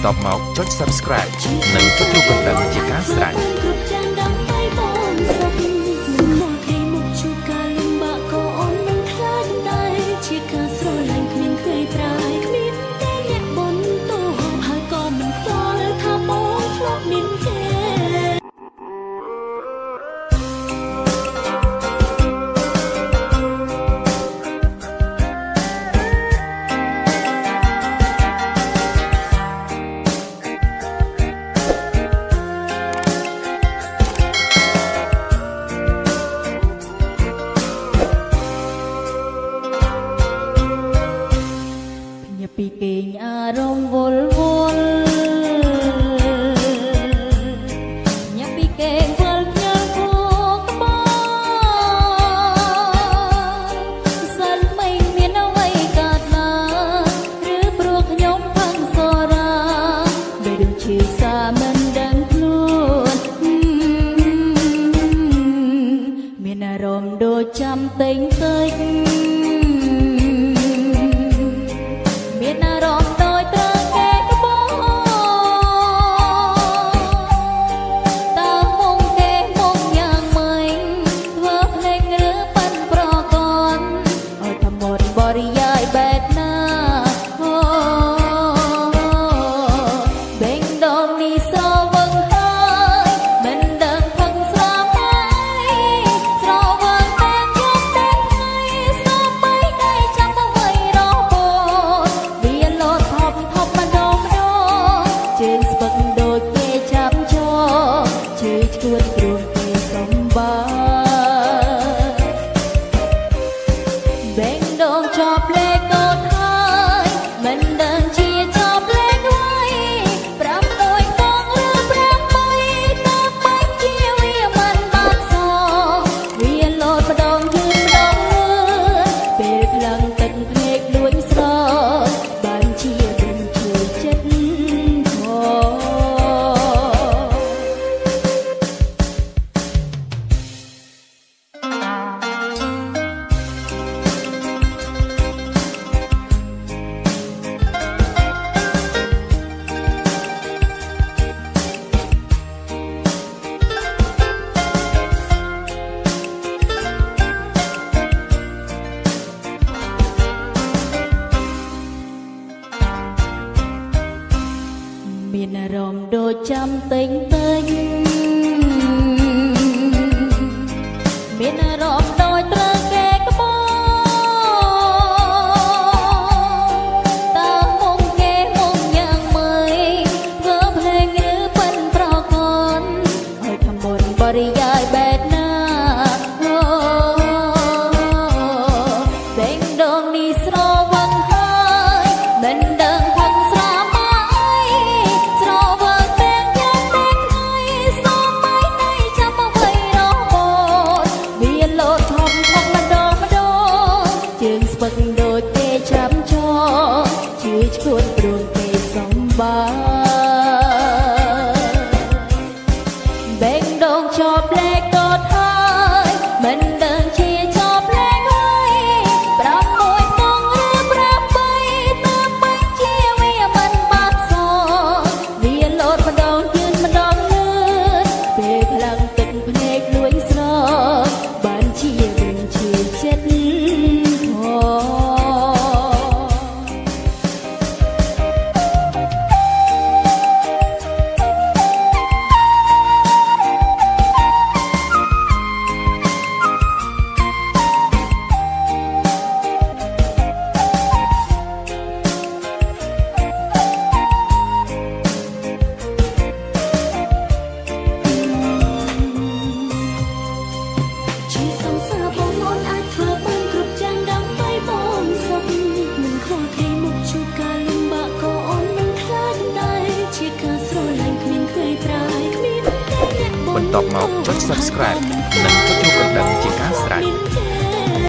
បន្ទាប់មកចុច Subscribe និងចុចរូបកណ្ដឹងជាការស្រេច ញាពីគេងអារម្មណ៍វល់វល់ញាពីគេងវល់ញ៉ាំគូក្បោសិនមិនមានអ្វីកើតឡើងឬព្រោះខ្ញុំផឹងសរាដោយដឹងជាសាមិនដឹងខ្លួនមានអារម្មណ៍ដូចចាំតែងតិច បរិយាយបែបណាអូបេងដងនេះសវឹងហើយមិនដឹងផឹកស្រាហើយស្រវឹងតែយកតែថ្ងៃសបីដៃចាំទៅໄວរហូតវាលោតថប់ថប់ម្ដងម្ដងជើងស្ពឹកដូចគេចាប់ចោជើងឈួនគ្រួងគេសំបាបេងដ មានអារម្មណ៍ដូចចាំតែងតែងមានអារម្មណ៍ដូចត្រូវ ឈួនព្រួងគេសំបាយបេ ប្រាយគ្មានតែអ្នកបនបន្ទាប់មកចុច Subscribe និងចុចរូបកណ្ដឹងជាការស្រេចមានគេ